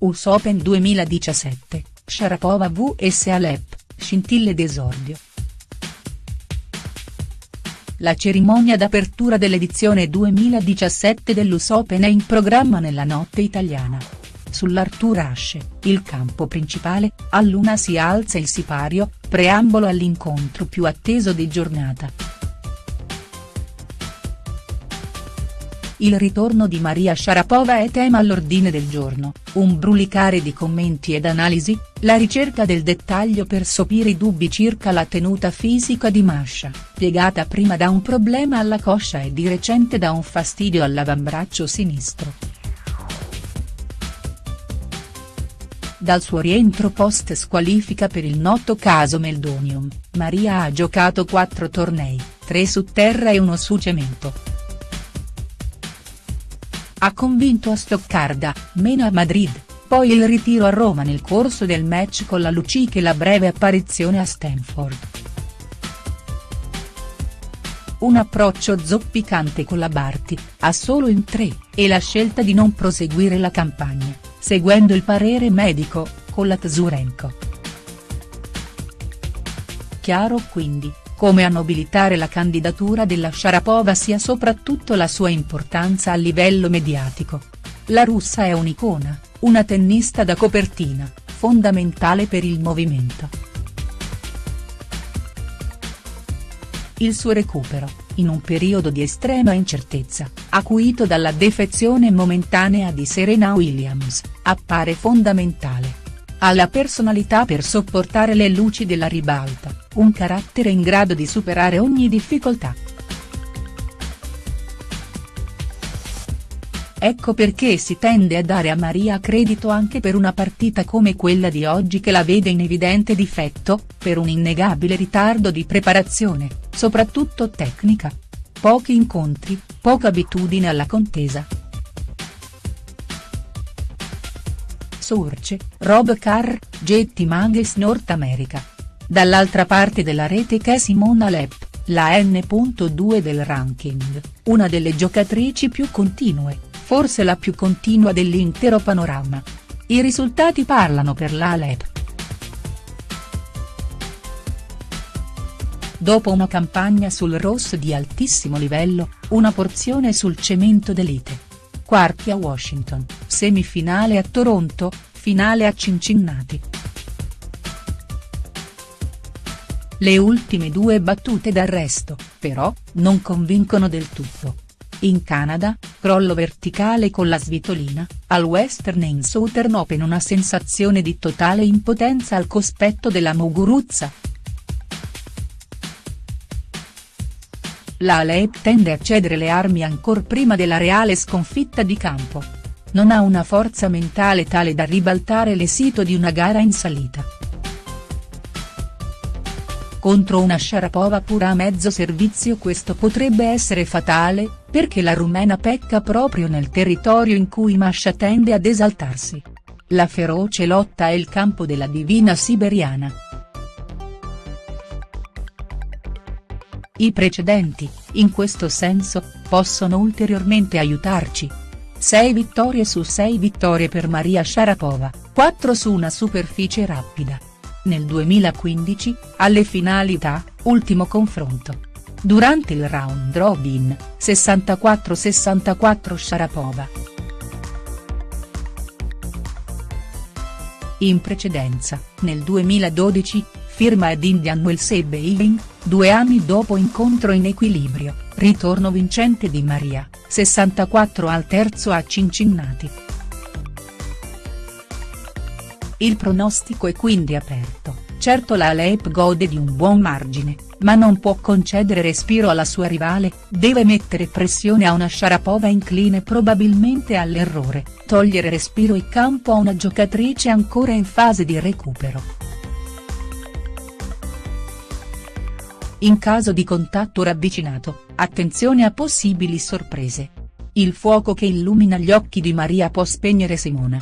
US Open 2017, Sharapova vs Alep, scintille d'esordio. La cerimonia d'apertura dell'edizione 2017 dell'US Open è in programma nella notte italiana. Sull'Artur Ashe, il campo principale, a luna si alza il sipario, preambolo all'incontro più atteso di giornata. Il ritorno di Maria Sharapova è tema all'ordine del giorno, un brulicare di commenti ed analisi, la ricerca del dettaglio per sopire i dubbi circa la tenuta fisica di Masha, piegata prima da un problema alla coscia e di recente da un fastidio all'avambraccio sinistro. Dal suo rientro post squalifica per il noto caso Meldonium, Maria ha giocato quattro tornei, tre su terra e uno su cemento ha convinto a Stoccarda, meno a Madrid, poi il ritiro a Roma nel corso del match con la Lucic e la breve apparizione a Stanford. Un approccio zoppicante con la Barty, a solo in tre, e la scelta di non proseguire la campagna, seguendo il parere medico, con la Tsurenko. Chiaro quindi, come a nobilitare la candidatura della Sharapova sia soprattutto la sua importanza a livello mediatico. La russa è un'icona, una tennista da copertina, fondamentale per il movimento. Il suo recupero, in un periodo di estrema incertezza, acuito dalla defezione momentanea di Serena Williams, appare fondamentale. Ha la personalità per sopportare le luci della ribalta, un carattere in grado di superare ogni difficoltà. Ecco perché si tende a dare a Maria credito anche per una partita come quella di oggi che la vede in evidente difetto, per un innegabile ritardo di preparazione, soprattutto tecnica. Pochi incontri, poca abitudine alla contesa. Source, Rob Carr, Jetty Magazine North America. Dall'altra parte della rete c'è Simona Alep, la N.2 del ranking, una delle giocatrici più continue, forse la più continua dell'intero panorama. I risultati parlano per la Alep. Dopo una campagna sul rosso di altissimo livello, una porzione sul cemento d'elite quarti a Washington, semifinale a Toronto, finale a Cincinnati. Le ultime due battute d'arresto, però, non convincono del tutto. In Canada, crollo verticale con la svitolina, al Western in Southern Open una sensazione di totale impotenza al cospetto della Muguruza. La Alep tende a cedere le armi ancor prima della reale sconfitta di campo. Non ha una forza mentale tale da ribaltare l'esito di una gara in salita. Contro una Sharapova pura a mezzo servizio questo potrebbe essere fatale, perché la rumena pecca proprio nel territorio in cui Masha tende ad esaltarsi. La feroce lotta è il campo della divina siberiana. I precedenti, in questo senso, possono ulteriormente aiutarci. 6 vittorie su 6 vittorie per Maria Sharapova, 4 su una superficie rapida. Nel 2015, alle finalità, ultimo confronto. Durante il round robin, 64-64 Sharapova. In precedenza, nel 2012, firma ad Indian Wells e Beijing, due anni dopo incontro in equilibrio, ritorno vincente di Maria, 64 al terzo a Cincinnati. Il pronostico è quindi aperto, certo la Alep gode di un buon margine, ma non può concedere respiro alla sua rivale, deve mettere pressione a una Sharapova incline probabilmente all'errore, togliere respiro e campo a una giocatrice ancora in fase di recupero. In caso di contatto ravvicinato, attenzione a possibili sorprese. Il fuoco che illumina gli occhi di Maria può spegnere Simona.